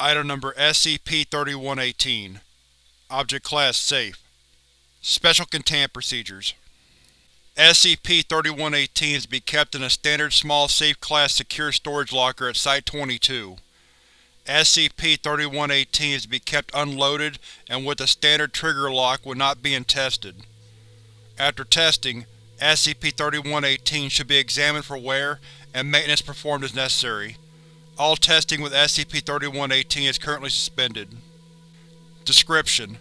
Item Number SCP-3118 Object Class Safe Special Containment Procedures SCP-3118 is to be kept in a standard small safe class secure storage locker at Site-22. SCP-3118 is to be kept unloaded and with a standard trigger lock when not being tested. After testing, SCP-3118 should be examined for wear and maintenance performed as necessary. All testing with SCP-3118 is currently suspended. Description: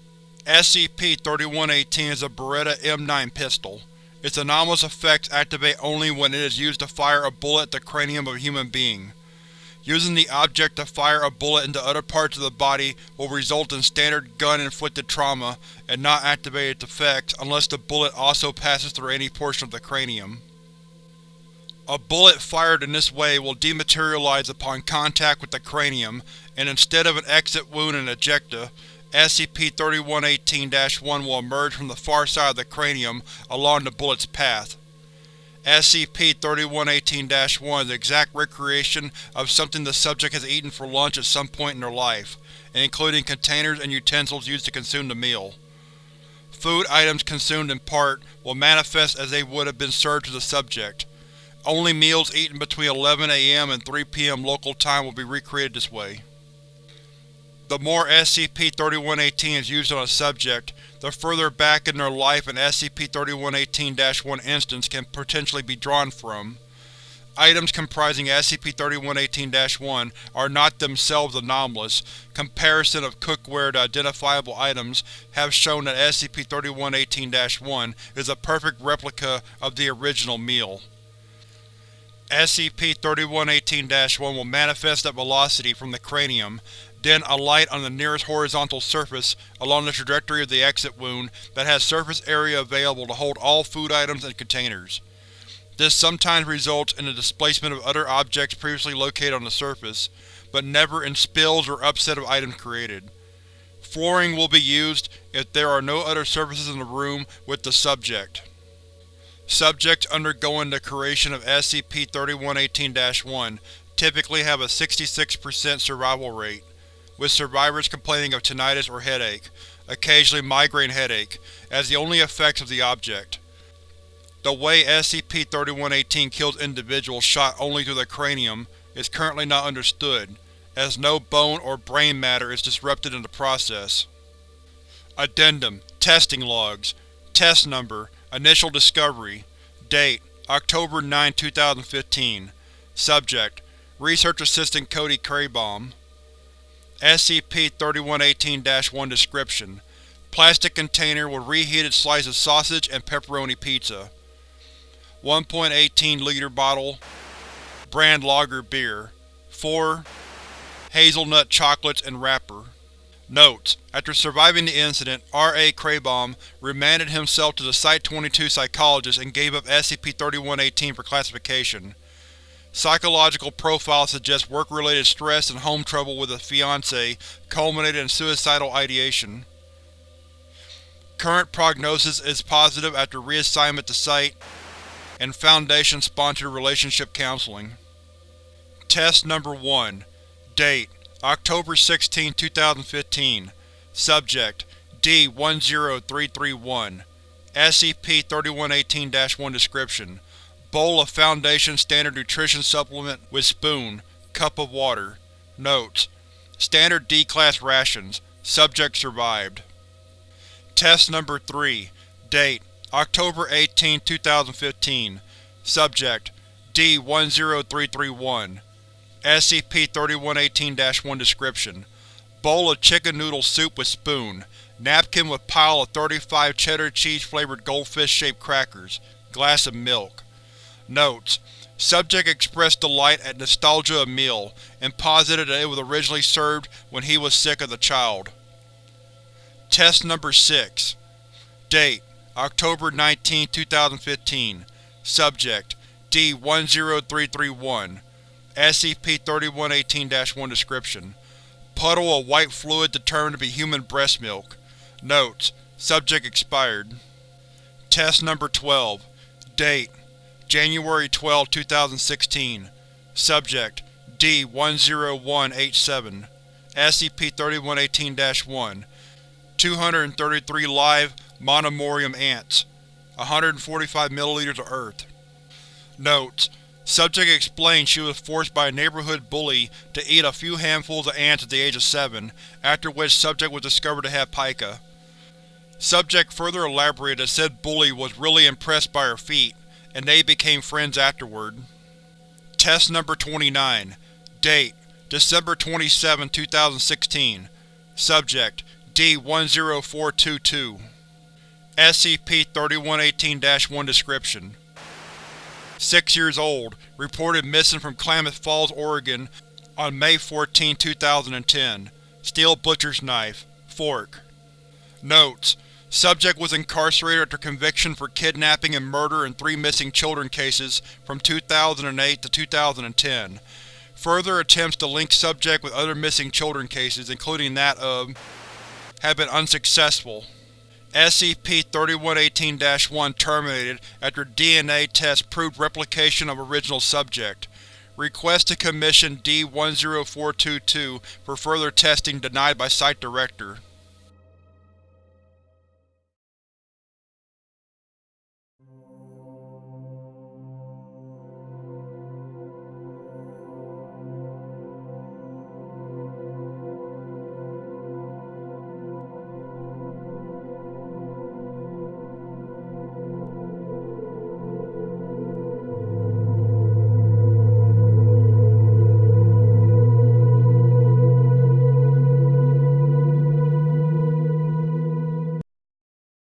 SCP-3118 is a Beretta M9 pistol. Its anomalous effects activate only when it is used to fire a bullet at the cranium of a human being. Using the object to fire a bullet into other parts of the body will result in standard gun-inflicted trauma and not activate its effects unless the bullet also passes through any portion of the cranium. A bullet fired in this way will dematerialize upon contact with the cranium, and instead of an exit wound and ejecta, SCP-3118-1 will emerge from the far side of the cranium along the bullet's path. SCP-3118-1 is the exact recreation of something the subject has eaten for lunch at some point in their life, including containers and utensils used to consume the meal. Food items consumed in part will manifest as they would have been served to the subject. Only meals eaten between 11 am and 3 pm local time will be recreated this way. The more SCP-3118 is used on a subject, the further back in their life an SCP-3118-1 instance can potentially be drawn from. Items comprising SCP-3118-1 are not themselves anomalous. Comparison of cookware to identifiable items have shown that SCP-3118-1 is a perfect replica of the original meal. SCP-3118-1 will manifest at velocity from the cranium, then alight on the nearest horizontal surface along the trajectory of the exit wound that has surface area available to hold all food items and containers. This sometimes results in the displacement of other objects previously located on the surface, but never in spills or upset of items created. Flooring will be used if there are no other surfaces in the room with the subject. Subjects undergoing the creation of SCP-3118-1 typically have a 66% survival rate, with survivors complaining of tinnitus or headache, occasionally migraine headache, as the only effects of the object. The way SCP-3118 kills individuals shot only through the cranium is currently not understood, as no bone or brain matter is disrupted in the process. Addendum Testing Logs Test Number Initial Discovery. Date October 9, 2015 Subject Research Assistant Cody Craybaum SCP-3118-1 Description: Plastic container with reheated slice of sausage and pepperoni pizza. 1.18 liter bottle Brand lager beer. 4 Hazelnut chocolates and wrapper Notes: After surviving the incident, R. A. Craybaum remanded himself to the Site-22 psychologist and gave up SCP-3118 for classification. Psychological profile suggests work-related stress and home trouble with a fiancé culminated in suicidal ideation. Current prognosis is positive after reassignment to Site and Foundation-sponsored relationship counseling. Test Number 1 Date October 16, 2015 Subject D-10331 SCP-3118-1 Description: Bowl of Foundation Standard Nutrition Supplement with spoon, cup of water. Notes: Standard D-Class rations. Subject survived. Test Number 3 Date October 18, 2015 Subject D-10331 SCP-3118-1 Description: Bowl of chicken noodle soup with spoon, napkin with pile of 35 cheddar cheese flavored goldfish-shaped crackers, glass of milk. Notes: Subject expressed delight at nostalgia of meal, and posited that it was originally served when he was sick as a child. Test Number 6 Date. October 19, 2015 Subject. D-10331 SCP-3118-1 Description: Puddle of white fluid determined to be human breast milk. Notes: Subject expired. Test Number 12 Date. January 12, 2016 Subject. D-10187 SCP-3118-1 233 live Monomorium ants. 145 ml of earth. Notes: Subject explained she was forced by a neighborhood bully to eat a few handfuls of ants at the age of 7, after which subject was discovered to have pica. Subject further elaborated that said bully was really impressed by her feat, and they became friends afterward. Test Number 29 Date: December 27, 2016 Subject: D-10422 SCP-3118-1 Description: Six years old, reported missing from Klamath Falls, Oregon on May 14, 2010. Steel butcher's knife. Fork. Notes: Subject was incarcerated after conviction for kidnapping and murder in three missing children cases from 2008 to 2010. Further attempts to link subject with other missing children cases, including that of, have been unsuccessful. SCP-3118-1 terminated after DNA tests proved replication of original subject. Request to commission D-10422 for further testing denied by Site Director.